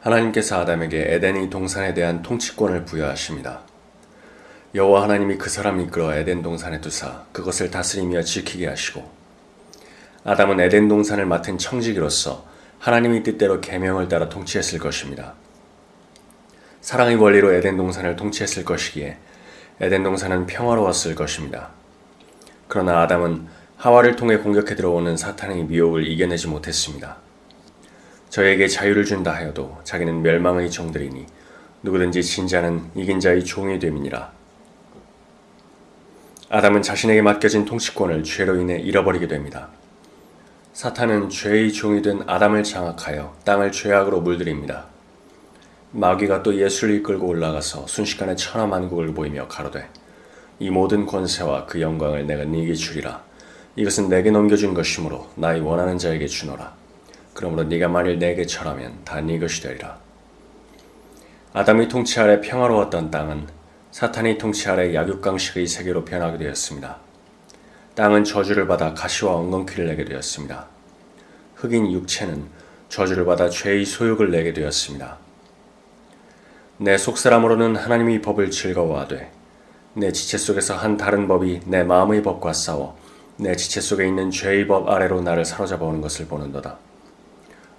하나님께서 아담에게 에덴의 동산에 대한 통치권을 부여하십니다. 여호와 하나님이 그 사람을 이끌어 에덴 동산에 두사 그것을 다스리며 지키게 하시고 아담은 에덴 동산을 맡은 청지기로서 하나님의 뜻대로 계명을 따라 통치했을 것입니다. 사랑의 원리로 에덴 동산을 통치했을 것이기에 에덴 동산은 평화로웠을 것입니다. 그러나 아담은 하와를 통해 공격해 들어오는 사탄의 미혹을 이겨내지 못했습니다. 저에게 자유를 준다 하여도 자기는 멸망의 종들이니 누구든지 진자는 이긴 자의 종이 됨이니라. 아담은 자신에게 맡겨진 통치권을 죄로 인해 잃어버리게 됩니다. 사탄은 죄의 종이 된 아담을 장악하여 땅을 죄악으로 물들입니다. 마귀가 또 예수를 이끌고 올라가서 순식간에 천하만국을 보이며 가로되 이 모든 권세와 그 영광을 내가 네게 주리라. 이것은 내게 넘겨준 것이므로 나의 원하는 자에게 주노라. 그러므로 네가 만일 내게 절하면 다 네 것이 되리라. 아담의 통치 아래 평화로웠던 땅은 사탄의 통치 아래 약육강식의 세계로 변하게 되었습니다. 땅은 저주를 받아 가시와 엉겅퀴를 내게 되었습니다. 흑인 육체는 저주를 받아 죄의 소욕을 내게 되었습니다. 내 속사람으로는 하나님의 법을 즐거워하되 내 지체 속에서 한 다른 법이 내 마음의 법과 싸워 내 지체 속에 있는 죄의 법 아래로 나를 사로잡아 오는 것을 보는도다.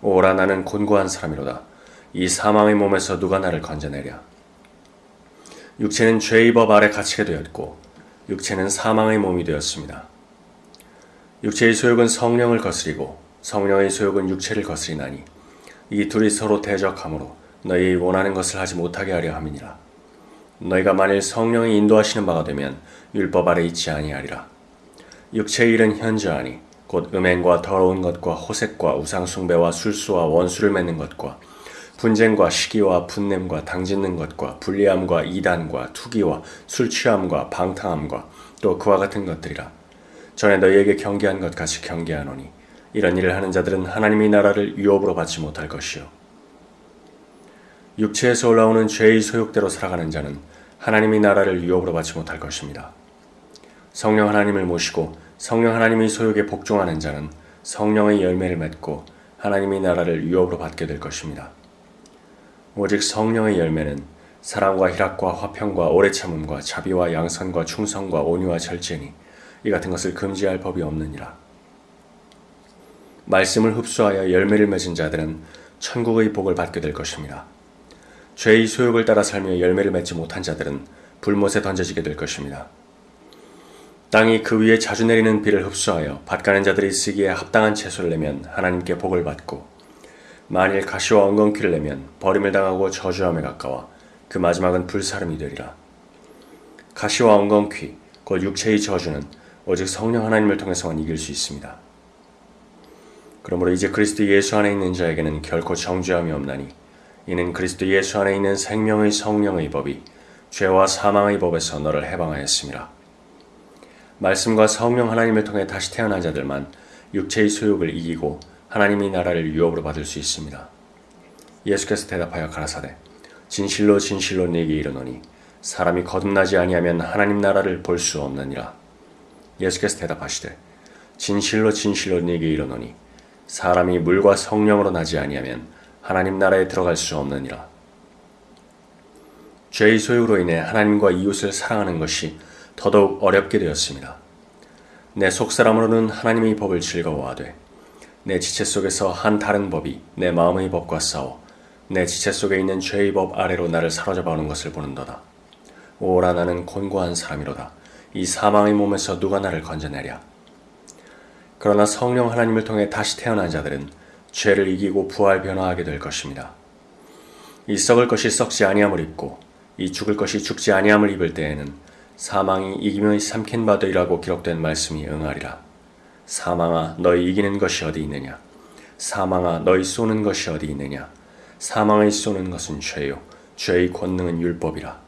오라 나는 곤고한 사람이로다. 이 사망의 몸에서 누가 나를 건져내랴. 육체는 죄의 법 아래 갇히게 되었고 육체는 사망의 몸이 되었습니다. 육체의 소욕은 성령을 거스리고 성령의 소욕은 육체를 거스리나니 이 둘이 서로 대적하므로 너희 원하는 것을 하지 못하게 하려 함이니라. 너희가 만일 성령이 인도하시는 바가 되면 율법 아래 있지 아니하리라. 육체의 일은 현저하니 곧 음행과 더러운 것과 호색과 우상숭배와 술수와 원수를 맺는 것과 분쟁과 시기와 분냄과 당짓는 것과 불리함과 이단과 투기와 술취함과 방탕함과 또 그와 같은 것들이라. 전에 너희에게 경계한 것 같이 경계하노니 이런 일을 하는 자들은 하나님의 나라를 유업으로 받지 못할 것이요. 육체에서 올라오는 죄의 소욕대로 살아가는 자는 하나님의 나라를 유업으로 받지 못할 것입니다. 성령 하나님을 모시고 성령 하나님의 소욕에 복종하는 자는 성령의 열매를 맺고 하나님의 나라를 유업으로 받게 될 것입니다. 오직 성령의 열매는 사랑과 희락과 화평과 오래 참음과 자비와 양선과 충성과 온유와 절제니 이 같은 것을 금지할 법이 없느니라. 말씀을 흡수하여 열매를 맺은 자들은 천국의 복을 받게 될 것입니다. 죄의 소욕을 따라 살며 열매를 맺지 못한 자들은 불못에 던져지게 될 것입니다. 땅이 그 위에 자주 내리는 비를 흡수하여 밭가는 자들이 쓰기에 합당한 채소를 내면 하나님께 복을 받고 만일 가시와 엉겅퀴를 내면 버림을 당하고 저주함에 가까워 그 마지막은 불사름이 되리라. 가시와 엉겅퀴 곧 육체의 저주는 오직 성령 하나님을 통해서만 이길 수 있습니다. 그러므로 이제 그리스도 예수 안에 있는 자에게는 결코 정죄함이 없나니 이는 그리스도 예수 안에 있는 생명의 성령의 법이 죄와 사망의 법에서 너를 해방하였습니다. 말씀과 성령 하나님을 통해 다시 태어난 자들만 육체의 소욕을 이기고 하나님의 나라를 유업으로 받을 수 있습니다. 예수께서 대답하여 가라사대 진실로 진실로 네게 이르노니 사람이 거듭나지 아니하면 하나님 나라를 볼 수 없느니라. 예수께서 대답하시되 진실로 진실로 네게 이르노니 사람이 물과 성령으로 나지 아니하면 하나님 나라에 들어갈 수 없느니라. 죄의 소욕으로 인해 하나님과 이웃을 사랑하는 것이 더더욱 어렵게 되었습니다. 내 속사람으로는 하나님의 법을 즐거워하되 내 지체 속에서 한 다른 법이 내 마음의 법과 싸워 내 지체 속에 있는 죄의 법 아래로 나를 사로잡아 오는 것을 보는도다. 오라 나는 곤고한 사람이로다. 이 사망의 몸에서 누가 나를 건져내랴. 그러나 성령 하나님을 통해 다시 태어난 자들은 죄를 이기고 부활 변화하게 될 것입니다. 이 썩을 것이 썩지 아니함을 입고 이 죽을 것이 죽지 아니함을 입을 때에는 사망이 이기며 삼킨 바되리라고 기록된 말씀이 응하리라. 사망아 너희 이기는 것이 어디 있느냐? 사망아 너희 쏘는 것이 어디 있느냐? 사망의 쏘는 것은 죄요 죄의 권능은 율법이라.